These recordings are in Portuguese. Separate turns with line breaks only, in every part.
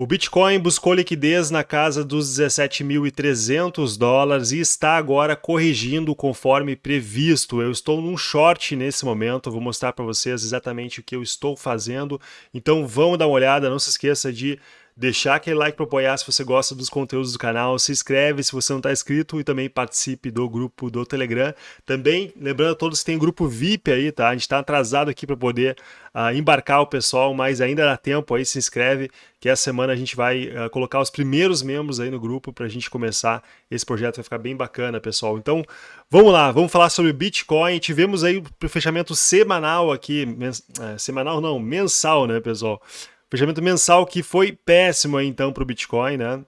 O Bitcoin buscou liquidez na casa dos 17.300 dólares e está agora corrigindo conforme previsto. Eu estou num short nesse momento, vou mostrar para vocês exatamente o que eu estou fazendo. Então vamos dar uma olhada, não se esqueça de deixar aquele like para apoiar se você gosta dos conteúdos do canal, se inscreve se você não está inscrito e também participe do grupo do Telegram. Também, lembrando a todos que tem grupo VIP aí, tá? A gente está atrasado aqui para poder uh, embarcar o pessoal, mas ainda dá tempo aí, se inscreve, que essa semana a gente vai uh, colocar os primeiros membros aí no grupo para a gente começar esse projeto, vai ficar bem bacana, pessoal. Então, vamos lá, vamos falar sobre Bitcoin. Tivemos aí o fechamento semanal aqui, uh, semanal não, mensal, né, pessoal? Fechamento mensal que foi péssimo então para o Bitcoin, né?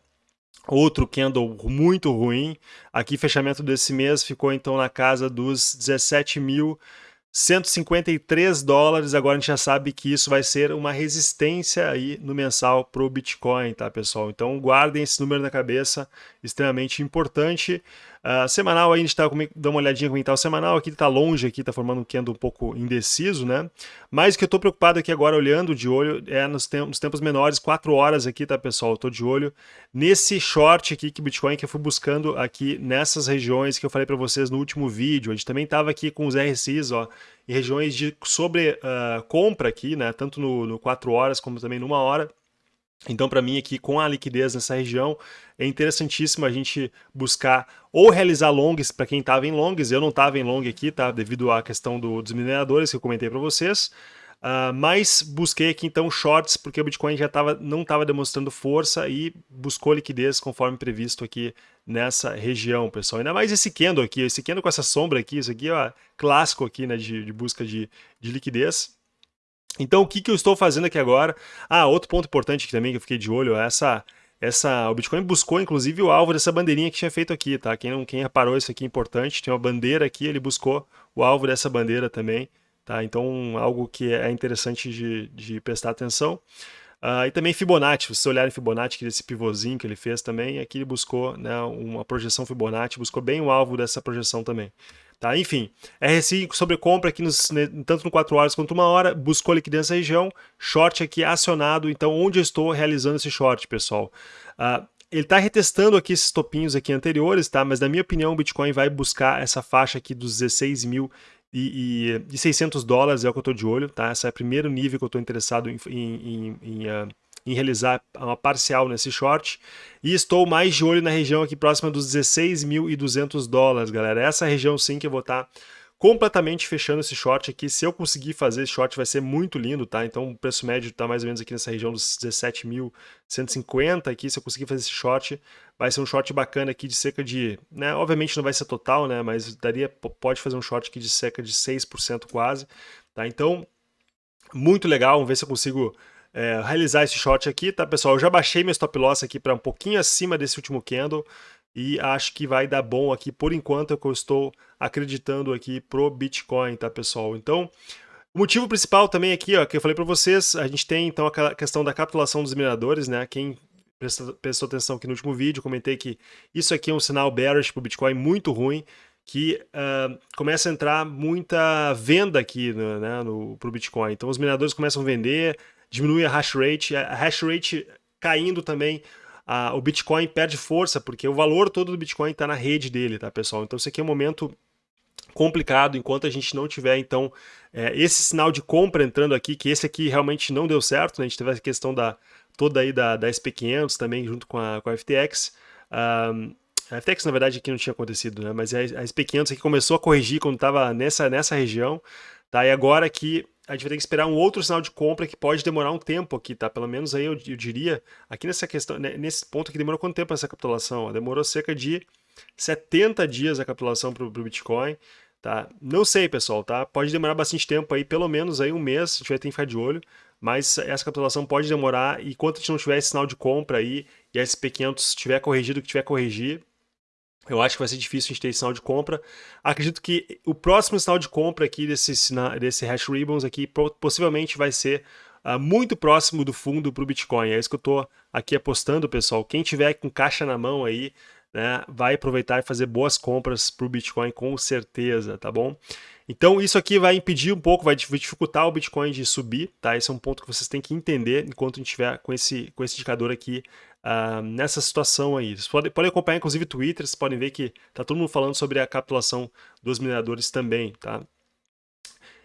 Outro candle muito ruim. Aqui, fechamento desse mês ficou então na casa dos 17.153 dólares. Agora a gente já sabe que isso vai ser uma resistência aí no mensal para o Bitcoin, tá, pessoal? Então guardem esse número na cabeça, extremamente importante. Uh, semanal, aí a gente está dando uma olhadinha como está o semanal, aqui está longe, aqui está formando um candle um pouco indeciso, né? Mas o que eu estou preocupado aqui agora, olhando de olho, é nos, tempos menores, 4 horas aqui, tá pessoal? Estou de olho nesse short aqui que Bitcoin que eu fui buscando aqui nessas regiões que eu falei para vocês no último vídeo. A gente também estava aqui com os RSIs, ó, em regiões de sobre uh, compra aqui, né? Tanto no, no 4 horas como também numa hora. Então, para mim, aqui com a liquidez nessa região, é interessantíssimo a gente buscar ou realizar longs para quem estava em longs. Eu não estava em long aqui, tá? Devido à questão do, dos mineradores que eu comentei para vocês. Uh, mas busquei aqui então shorts porque o Bitcoin já tava, não estava demonstrando força e buscou liquidez conforme previsto aqui nessa região, pessoal. Ainda mais esse candle aqui, esse candle com essa sombra aqui, isso aqui é clássico aqui né, de, de busca de, de liquidez. Então, o que, que eu estou fazendo aqui agora? Ah, outro ponto importante que também que eu fiquei de olho é essa... Essa, o Bitcoin buscou, inclusive, o alvo dessa bandeirinha que tinha feito aqui, tá? Quem, não, quem reparou isso aqui é importante, tem uma bandeira aqui, ele buscou o alvo dessa bandeira também, tá? Então, algo que é interessante de, de prestar atenção. Uh, e também Fibonacci, se você olhar em Fibonacci, esse pivôzinho que ele fez também, aqui ele buscou né, uma projeção Fibonacci, buscou bem o alvo dessa projeção também. Tá? Enfim, RSI sobre compra aqui nos, tanto no 4 horas quanto 1 hora, buscou liquidez nessa região, short aqui acionado, então onde eu estou realizando esse short, pessoal? Uh, ele está retestando aqui esses topinhos aqui anteriores, tá? mas na minha opinião o Bitcoin vai buscar essa faixa aqui dos 16 mil e, e, 600 dólares é o que eu estou de olho, tá? Esse é o primeiro nível que eu estou interessado em, em, em, uh, em realizar uma parcial nesse short. E estou mais de olho na região aqui próxima dos 16.200 dólares, galera. Essa região sim que eu vou estar completamente fechando esse short aqui. Se eu conseguir fazer esse short vai ser muito lindo, tá? Então o preço médio está mais ou menos aqui nessa região dos 17.150 aqui. Se eu conseguir fazer esse short, vai ser um short bacana aqui de cerca de... Né? Obviamente não vai ser total, né? Mas daria, pode fazer um short aqui de cerca de 6% quase, tá? Então, muito legal. Vamos ver se eu consigo é, realizar esse short aqui, tá pessoal? Eu já baixei meu stop loss aqui para um pouquinho acima desse último candle e acho que vai dar bom aqui por enquanto é que eu estou acreditando aqui pro Bitcoin, tá pessoal? Então, o motivo principal também aqui, ó, que eu falei para vocês, a gente tem então aquela questão da capitulação dos mineradores, né? Quem prestou, atenção aqui no último vídeo, comentei que isso aqui é um sinal bearish para o Bitcoin muito ruim, que uh, começa a entrar muita venda aqui né, no, pro Bitcoin. Então os mineradores começam a vender, diminui a hash rate, a hash rate caindo também, a, o Bitcoin perde força, porque o valor todo do Bitcoin está na rede dele, tá, pessoal? Então, isso aqui é um momento complicado, enquanto a gente não tiver, então, é, esse sinal de compra entrando aqui, que esse aqui realmente não deu certo, né? a gente teve a questão da toda aí da, da SP500 também, junto com a, com a FTX, um, a FTX, na verdade, aqui não tinha acontecido, né? Mas a, a SP500 aqui começou a corrigir quando estava nessa, nessa região, tá? E agora que a gente vai ter que esperar um outro sinal de compra que pode demorar um tempo aqui, tá? Pelo menos aí eu, eu diria, aqui nessa questão, né, nesse ponto aqui demorou quanto tempo essa capitulação? Demorou cerca de 70 dias a capitulação para o Bitcoin, tá? Não sei, pessoal, tá? Pode demorar bastante tempo aí, pelo menos aí um mês, a gente vai ter que ficar de olho, mas essa capitulação pode demorar e enquanto a gente não tiver esse sinal de compra aí e a SP500 tiver corrigido o que tiver corrigir, eu acho que vai ser difícil a gente ter sinal de compra. Acredito que o próximo sinal de compra aqui desse, desse Hash Ribbons aqui possivelmente vai ser uh, muito próximo do fundo para o Bitcoin. É isso que eu estou aqui apostando, pessoal. Quem tiver com caixa na mão aí, né, vai aproveitar e fazer boas compras para o Bitcoin com certeza, tá bom? Então isso aqui vai impedir um pouco, vai dificultar o Bitcoin de subir, tá? Esse é um ponto que vocês têm que entender enquanto a gente estiver com esse, com esse indicador aqui uh, nessa situação aí. Vocês podem, podem acompanhar inclusive Twitter, vocês podem ver que tá todo mundo falando sobre a capitulação dos mineradores também, tá?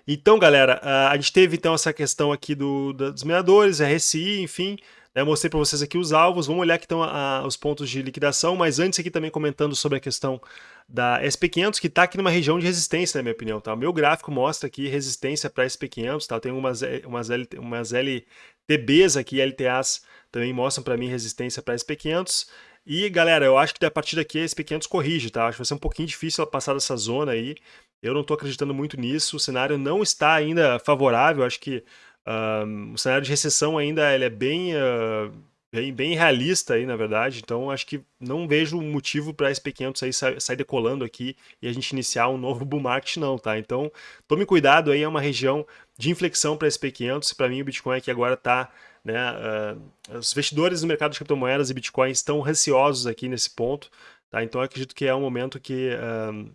Então, galera, uh, a gente teve então essa questão aqui do, dos mineradores, RSI, enfim, né, eu mostrei para vocês aqui os alvos, vamos olhar aqui a, a, os pontos de liquidação, mas antes aqui também comentando sobre a questão da SP500, que está aqui numa região de resistência, na minha opinião. Tá? O meu gráfico mostra aqui resistência para SP500, tá? tem umas, umas, L, umas LTBs aqui, LTAs, também mostram para mim resistência para SP500. E galera, eu acho que a partir daqui a SP500 corrige, tá? Acho que vai ser um pouquinho difícil ela passar dessa zona aí. Eu não estou acreditando muito nisso, o cenário não está ainda favorável, acho que uh, o cenário de recessão ainda ele é bem... Uh, bem, bem realista aí, na verdade. Então, acho que não vejo motivo para SP500 aí sair decolando aqui e a gente iniciar um novo bull market, não, tá? Então, tome cuidado aí, é uma região de inflexão para SP500. Para mim, o Bitcoin aqui agora está né, uh, os investidores no mercado de criptomoedas e Bitcoin estão receosos aqui nesse ponto, tá? Então, acredito que é um momento que uh,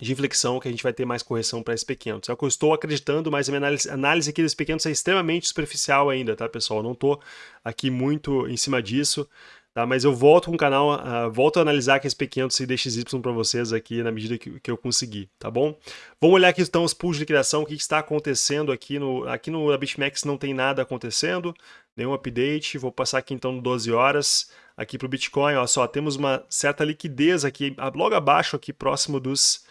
de inflexão que a gente vai ter mais correção para SP500. É o que eu estou acreditando, mas a minha análise, análise aqui do SP500 é extremamente superficial ainda, tá, pessoal? Eu não estou aqui muito em cima disso, tá? Mas eu volto com o canal, uh, volto a analisar aqui SP500 e DXY para vocês aqui na medida que, que, eu conseguir, tá bom? Vamos olhar aqui então os pools de liquidação, o que, que está acontecendo aqui no, aqui no BitMEX não tem nada acontecendo, nenhum update, vou passar aqui então no 12 horas, aqui para o Bitcoin, ó, só temos uma certa liquidez aqui, logo abaixo aqui, próximo dos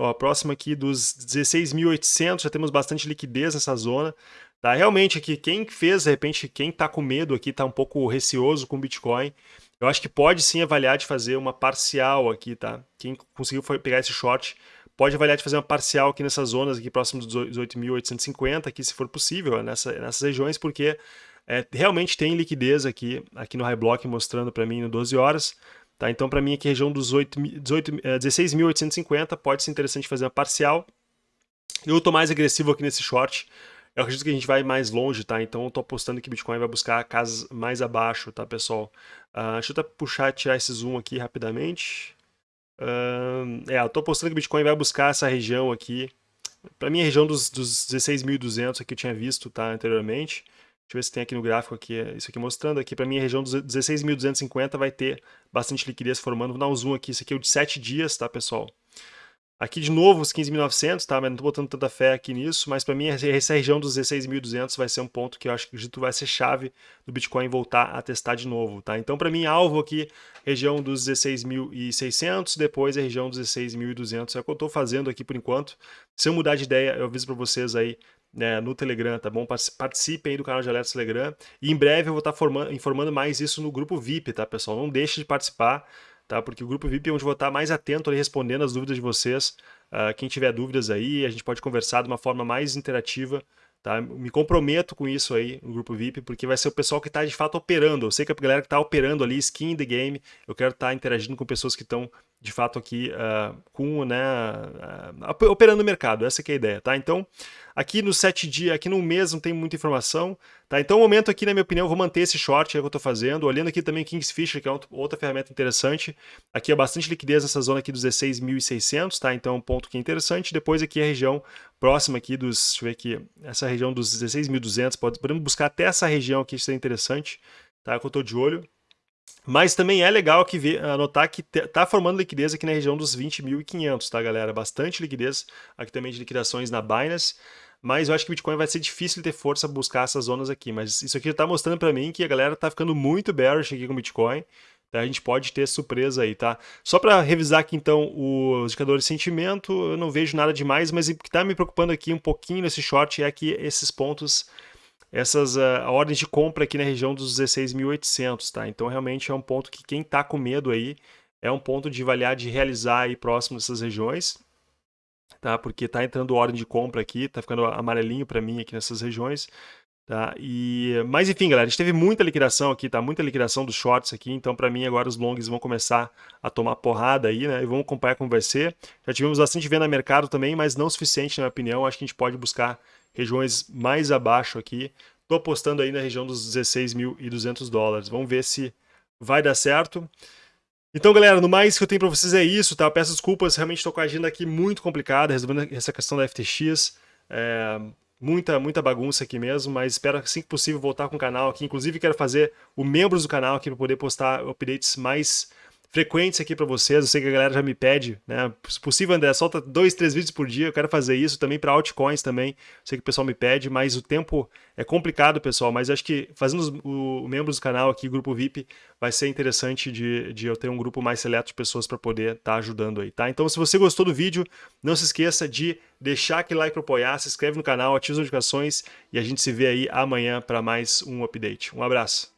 Ó, próximo aqui dos 16.800, já temos bastante liquidez nessa zona. Tá? Realmente aqui, quem fez, de repente, quem está com medo aqui, está um pouco receoso com Bitcoin, eu acho que pode sim avaliar de fazer uma parcial aqui, tá? Quem conseguiu pegar esse short, pode avaliar de fazer uma parcial aqui nessas zonas aqui próximo dos 18.850 aqui, se for possível, nessa, nessas regiões, porque é, realmente tem liquidez aqui, aqui no High Block mostrando para mim no 12 horas. Tá? Então, para mim, aqui, região dos 16.850 eh, pode ser interessante fazer uma parcial. Eu estou mais agressivo aqui nesse short. Eu acredito que a gente vai mais longe, tá? Então, eu estou apostando que Bitcoin vai buscar casas mais abaixo, tá, pessoal? Uh, deixa eu puxar, tirar esse zoom aqui rapidamente. Uh, é, eu estou apostando que Bitcoin vai buscar essa região aqui. Para mim, a região dos, dos 16.200 que eu tinha visto, tá, anteriormente. Deixa eu ver se tem aqui no gráfico aqui, isso aqui mostrando aqui, para mim a região dos 16.250 vai ter bastante liquidez formando. Vou dar um zoom aqui, isso aqui é o de 7 dias, tá pessoal? Aqui de novo os 15.900, tá? Mas não tô botando tanta fé aqui nisso, mas para mim essa região dos 16.200 vai ser um ponto que eu acho que vai ser chave do Bitcoin voltar a testar de novo, tá? Então para mim alvo aqui, região dos 16.600, depois a região dos 16.200, é o que eu tô fazendo aqui por enquanto. Se eu mudar de ideia, eu aviso para vocês aí né, no Telegram, tá bom? Participem aí do canal de alertas Telegram. E em breve eu vou estar tá informando mais isso no grupo VIP, tá, pessoal? Não deixe de participar, tá? Porque o grupo VIP é onde vou estar mais atento ali respondendo as dúvidas de vocês. Uh, quem tiver dúvidas aí, a gente pode conversar de uma forma mais interativa. Tá? Me comprometo com isso aí no grupo VIP, porque vai ser o pessoal que está de fato operando. Eu sei que a galera que está operando ali, skin in the game, eu quero estar tá interagindo com pessoas que estão de fato aqui uh, com, né, uh, operando no mercado, essa é a ideia, tá? Então, aqui no sete dias, aqui no mês não tem muita informação, tá? Então, o momento aqui, na minha opinião, eu vou manter esse short que eu estou fazendo, olhando aqui também Kingsfisher, que é outra ferramenta interessante, aqui é bastante liquidez nessa zona aqui dos 16.600, tá? Então, é um ponto que é interessante, depois aqui a região próxima aqui dos, deixa eu ver aqui, essa região dos 16.200, podemos buscar até essa região aqui, isso é interessante, tá? Que eu estou de olho, mas também é legal que ver, anotar que está formando liquidez aqui na região dos 20.500, tá, galera? Bastante liquidez aqui também de liquidações na Binance. Mas eu acho que o Bitcoin vai ser difícil ter força buscar essas zonas aqui. Mas isso aqui está mostrando para mim que a galera está ficando muito bearish aqui com o Bitcoin. Tá? A gente pode ter surpresa aí, tá? Só para revisar aqui então os indicadores de sentimento, eu não vejo nada demais, mas o que está me preocupando aqui um pouquinho nesse short é que esses pontos essas uh, ordens de compra aqui na região dos 16.800, tá? Então realmente é um ponto que quem está com medo aí é um ponto de avaliar de realizar aí próximo dessas regiões, tá? Porque está entrando ordem de compra aqui, está ficando amarelinho para mim aqui nessas regiões, tá? E mas enfim, galera, a gente teve muita liquidação aqui, tá? Muita liquidação dos shorts aqui, então para mim agora os longs vão começar a tomar porrada aí, né? E vamos acompanhar como vai ser. Já tivemos bastante venda no mercado também, mas não o suficiente na minha opinião. Acho que a gente pode buscar regiões mais abaixo aqui. Estou apostando aí na região dos 16.200 dólares. Vamos ver se vai dar certo. Então, galera, no mais que eu tenho para vocês é isso, tá? Peço desculpas, realmente estou com a agenda aqui muito complicada, resolvendo essa questão da FTX. É, muita, muita bagunça aqui mesmo, mas espero assim que possível voltar com o canal aqui. Inclusive, quero fazer o membros do canal aqui para poder postar updates mais frequentes aqui para vocês. Eu sei que a galera já me pede, né? Se possível, André, solta dois, três vídeos por dia. Eu quero fazer isso também para altcoins também. Eu sei que o pessoal me pede, mas o tempo é complicado, pessoal. Mas acho que fazendo os o, membros do canal aqui, grupo VIP, vai ser interessante de, de eu ter um grupo mais seleto de pessoas para poder estar tá ajudando aí, tá? Então, se você gostou do vídeo, não se esqueça de deixar aquele like para apoiar, se inscreve no canal, ativa as notificações e a gente se vê aí amanhã para mais um update. Um abraço.